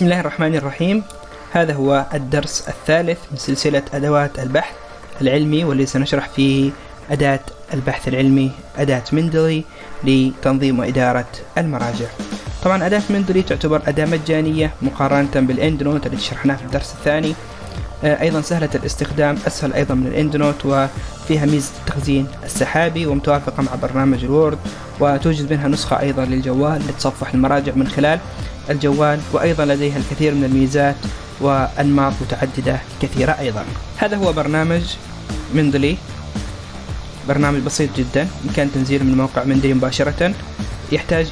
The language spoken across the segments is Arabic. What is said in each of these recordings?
بسم الله الرحمن الرحيم. هذا هو الدرس الثالث من سلسلة أدوات البحث العلمي والذي سنشرح فيه أداة البحث العلمي أداة Mendeley لتنظيم وإدارة المراجع. طبعا أداة مندلي تعتبر أداة مجانية مقارنة بال EndNote التي شرحناها في الدرس الثاني. آه، أيضا سهلة الاستخدام أسهل أيضا من ال EndNote وفيها ميزة التخزين السحابي ومتوافقة مع برنامج ال Word وتوجد منها نسخة أيضا للجوال لتصفح المراجع من خلال الجوال وأيضا لديها الكثير من الميزات وأنماط متعددة كثيرة أيضا. هذا هو برنامج مندلي برنامج بسيط جدا يمكن تنزيله من موقع مندلي مباشرة. يحتاج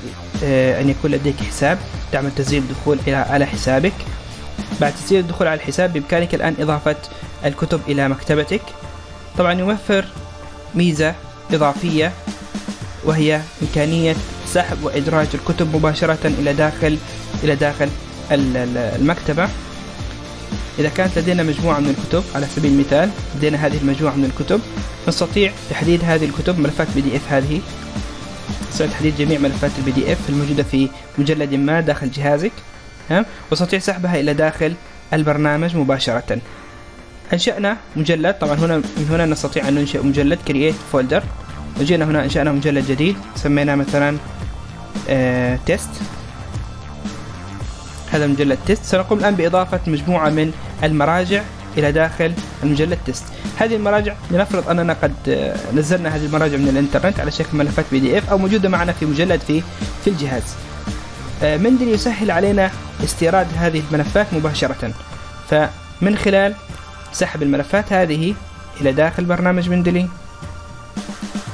آه، أن يكون لديك حساب. تعمل تسجيل دخول إلى على حسابك. بعد تسجيل الدخول على الحساب بإمكانك الآن إضافة الكتب إلى مكتبتك. طبعا يوفر ميزة إضافية وهي إمكانية سحب وإدراج الكتب مباشرة إلى داخل إلى داخل المكتبة. إذا كانت لدينا مجموعة من الكتب على سبيل المثال لدينا هذه المجموعة من الكتب نستطيع تحديد هذه الكتب ملفات PDF هذه. نستطيع تحديد جميع ملفات ال PDF الموجودة في مجلد ما داخل جهازك ها؟ وأستطيع سحبها إلى داخل البرنامج مباشرة. أنشأنا مجلد. طبعا هنا من هنا نستطيع أن ننشئ مجلد create folder. وجينا هنا أنشأنا مجلد جديد. سميناه مثلا آه test. هذا مجلد تيست. سنقوم الآن بإضافة مجموعة من المراجع إلى داخل المجلد test. هذه المراجع لنفرض أننا قد آه، نزلنا هذه المراجع من الإنترنت على شكل ملفات PDF أو موجودة معنا في مجلد في في الجهاز. آه، مندل يسهل علينا استيراد هذه الملفات مباشرة؟ فمن خلال سحب الملفات هذه إلى داخل برنامج مندلي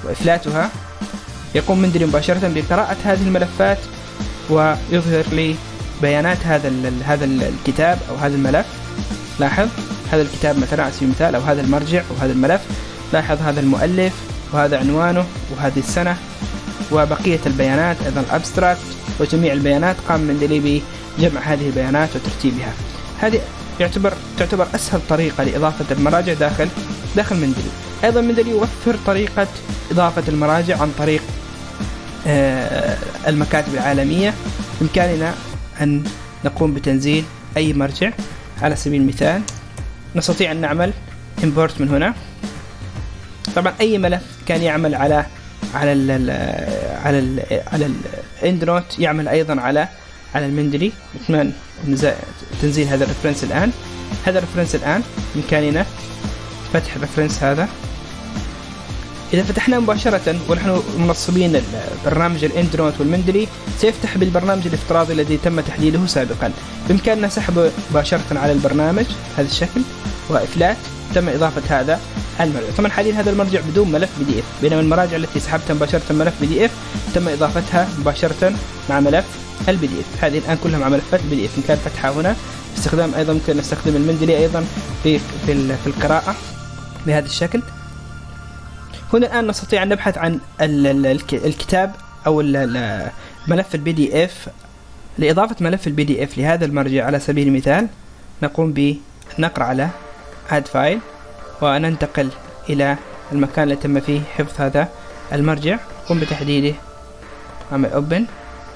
وإفلاتها. يقوم مندلي مباشرة بقراءة هذه الملفات ويظهر لي بيانات هذا هذا الكتاب أو هذا الملف. لاحظ هذا الكتاب مثلا على سبيل المثال أو هذا المرجع أو هذا الملف. لاحظ هذا المؤلف وهذا عنوانه وهذه السنة وبقية البيانات أيضا الأبستراكت وجميع البيانات. قام مندلي بجمع هذه البيانات وترتيبها. هذه يعتبر تعتبر أسهل طريقة لإضافة المراجع داخل داخل مندلي أيضا مندلي يوفر طريقة إضافة المراجع عن طريق المكاتب العالمية. بإمكاننا أن نقوم بتنزيل أي مرجع على سبيل المثال. نستطيع أن نعمل import من هنا. طبعا أي ملف كان يعمل على على ال على ال على ال EndNote يعمل أيضا على على ال Mendeley نتمنى تنزيل هذا ال reference الآن. هذا ال reference الآن بإمكاننا فتح ال reference هذا. إذا فتحناه مباشرة ونحن منصبين برنامج ال EndNote وال Mendeley سيفتح بالبرنامج الافتراضي الذي تم تحديده سابقا. بإمكاننا سحبه مباشرة على البرنامج هذا الشكل. وإفلات تم إضافة هذا المرجع. طبعا حاليا هذا المرجع بدون ملف PDF بينما المراجع التي سحبتها مباشرة ملف PDF تم إضافتها مباشرة مع ملف ال PDF هذه الآن كلها مع ملفات ال PDF إمكان فتحها هنا استخدام أيضا ممكن نستخدم ال Mendeley أيضا في في, في القراءة بهذا الشكل. هنا الآن نستطيع أن نبحث عن الكتاب أو ملف ال PDF لإضافة ملف ال PDF لهذا المرجع على سبيل المثال نقوم بالنقر على add file وننتقل إلى المكان اللي تم فيه حفظ هذا المرجع. قم بتحديده. أعمل open.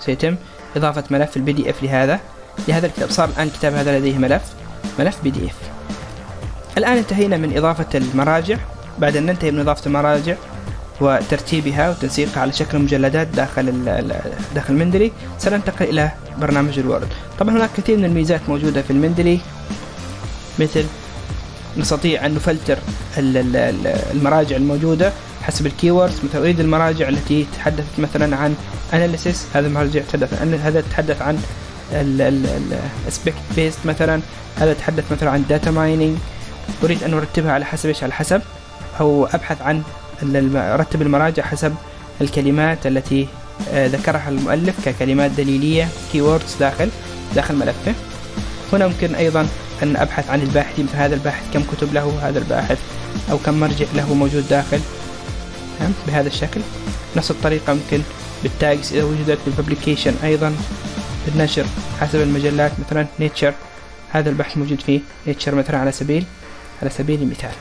سيتم إضافة ملف ال PDF لهذا. لهذا الكتاب صار الآن الكتاب هذا لديه ملف ملف PDF الآن انتهينا من إضافة المراجع. بعد أن ننتهي من إضافة المراجع وترتيبها وتنسيقها على شكل مجلدات داخل داخل ال Mendeley سننتقل إلى برنامج ال Word. طبعا هناك كثير من الميزات موجودة في ال Mendeley مثل نستطيع أن نفلتر المراجع الموجودة حسب ال keywords مثل أريد المراجع التي تحدثت مثلا عن analysis هذا المرجع تحدث عن هذا تحدث عن ال aspect based مثلا هذا تحدث مثلا عن data mining أريد أن أرتبها على حسب إيش؟ على حسب. أو أبحث عن ارتب المراجع حسب الكلمات التي آه، ذكرها المؤلف ككلمات دليلية keywords داخل داخل ملفه. هنا ممكن أيضا أن أبحث عن الباحثين فهذا الباحث كم كتب له هذا الباحث أو كم مرجع له موجود داخل. بهذا الشكل. نفس الطريقة ممكن بال tags إذا وجدت بال publication أيضا بالنشر حسب المجلات مثلا Nature هذا البحث موجود في Nature مثلا على سبيل على سبيل المثال.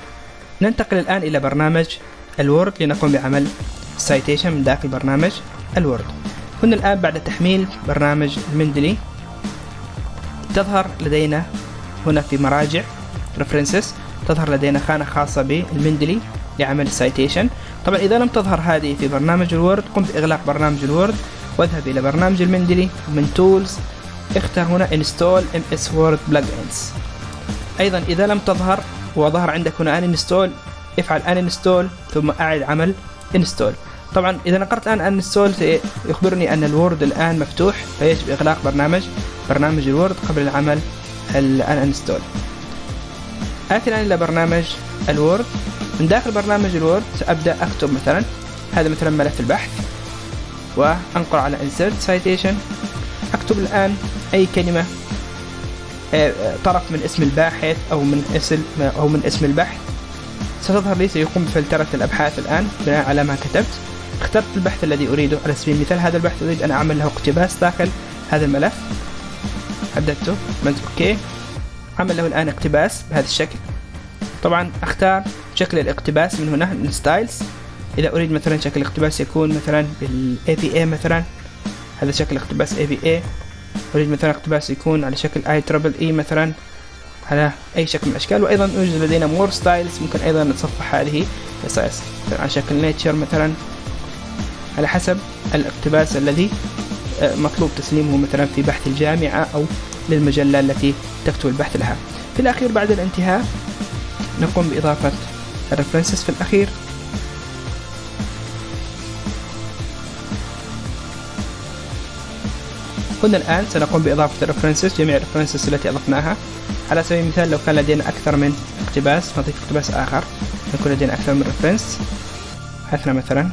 ننتقل الآن إلى برنامج ال Word لنقوم بعمل citation من داخل برنامج ال Word. هنا الآن بعد تحميل برنامج ال Mendeley تظهر لدينا هنا في مراجع references تظهر لدينا خانة خاصة بال Mendeley لعمل ال citation طبعا إذا لم تظهر هذه في برنامج ال Word قم بإغلاق برنامج ال Word واذهب إلى برنامج ال Mendeley من tools اختر هنا install MS Word plugins. أيضا إذا لم تظهر وظهر عندك هنا uninstall افعل uninstall ثم أعد عمل install. طبعا إذا نقرت الآن uninstall سيخبرني أن ال Word الآن مفتوح فيجب إغلاق برنامج برنامج ال Word قبل العمل uninstall آتي الآن إلى برنامج ال Word. من داخل برنامج ال Word سأبدأ أكتب مثلا هذا مثلا ملف البحث وأنقر على insert citation. أكتب الآن أي كلمة آه، طرف من اسم الباحث أو من اسم أو من اسم البحث. ستظهر لي سيقوم بفلترة الأبحاث الآن بناء على ما كتبت. اخترت البحث الذي أريده على سبيل المثال. هذا البحث أريد أن أعمل له اقتباس داخل هذا الملف. حددته عملت أوكي. عمل له الآن اقتباس بهذا الشكل. طبعا أختار شكل الاقتباس من هنا من styles. إذا أريد مثلا شكل الاقتباس يكون مثلا بال APA مثلا. هذا شكل اقتباس اي أريد مثلا اقتباس يكون على شكل IEEE مثلا على أي شكل من الأشكال وأيضا يوجد لدينا more styles ممكن أيضا نتصفح هذه قصص على شكل Nature مثلا على حسب الاقتباس الذي آه، مطلوب تسليمه مثلا في بحث الجامعة أو للمجلة التي تكتب البحث لها. في الأخير بعد الانتهاء نقوم بإضافة ال references في الأخير هنا الآن سنقوم بإضافة ال references جميع ال references التي أضفناها. على سبيل المثال لو كان لدينا أكثر من اقتباس نضيف اقتباس آخر. يكون لدينا أكثر من reference أثنى مثلا.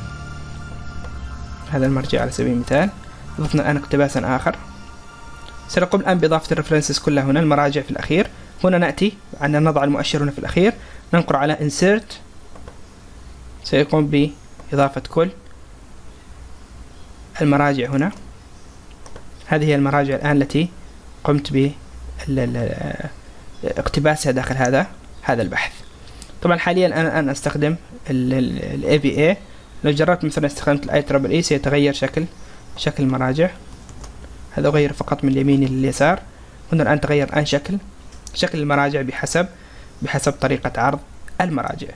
هذا المرجع على سبيل المثال. أضفنا الآن اقتباسا آخر. سنقوم الآن بإضافة الريفرنسز كلها هنا المراجع في الأخير. هنا نأتي عندنا نضع المؤشر هنا في الأخير. ننقر على insert. سيقوم بإضافة كل المراجع هنا. هذه هي المراجع الآن التي قمت باقتباسها داخل هذا هذا البحث. طبعا حاليا أنا الآن أستخدم ال APA لو جربت مثلا استخدمت ال IEEE سيتغير شكل شكل المراجع. هذا أغير فقط من اليمين لليسار هنا الآن تغير الآن شكل شكل المراجع بحسب بحسب طريقة عرض المراجع.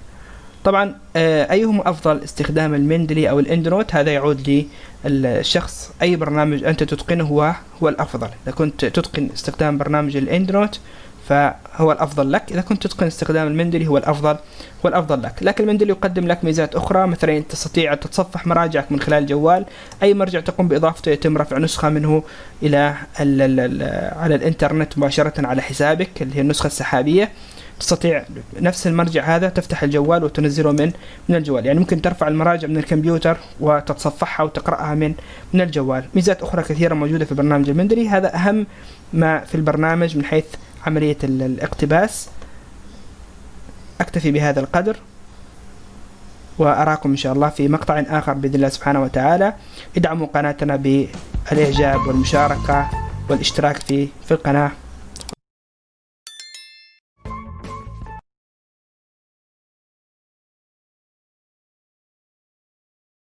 طبعا آه، أيهما أفضل استخدام ال Mendeley أو ال EndNote هذا يعود للشخص. أي برنامج أنت تتقنه هو هو الأفضل. إذا كنت تتقن استخدام برنامج ال EndNote فهو الأفضل لك. إذا كنت تتقن استخدام المندلي هو الأفضل هو الأفضل لك. لكن المندلي يقدم لك ميزات أخرى. مثلا تستطيع تتصفح مراجعك من خلال الجوال أي مرجع تقوم بإضافته يتم رفع نسخة منه إلى ال ال ال على الإنترنت مباشرة على حسابك اللي هي النسخة السحابية. تستطيع نفس المرجع هذا تفتح الجوال وتنزله من من الجوال. يعني ممكن ترفع المراجع من الكمبيوتر وتتصفحها وتقرأها من من الجوال. ميزات أخرى كثيرة موجودة في برنامج المندلي هذا أهم ما في البرنامج من حيث عملية الاقتباس. أكتفي بهذا القدر وأراكم إن شاء الله في مقطع آخر بإذن الله سبحانه وتعالى. ادعموا قناتنا بالإعجاب والمشاركة والاشتراك في في القناة.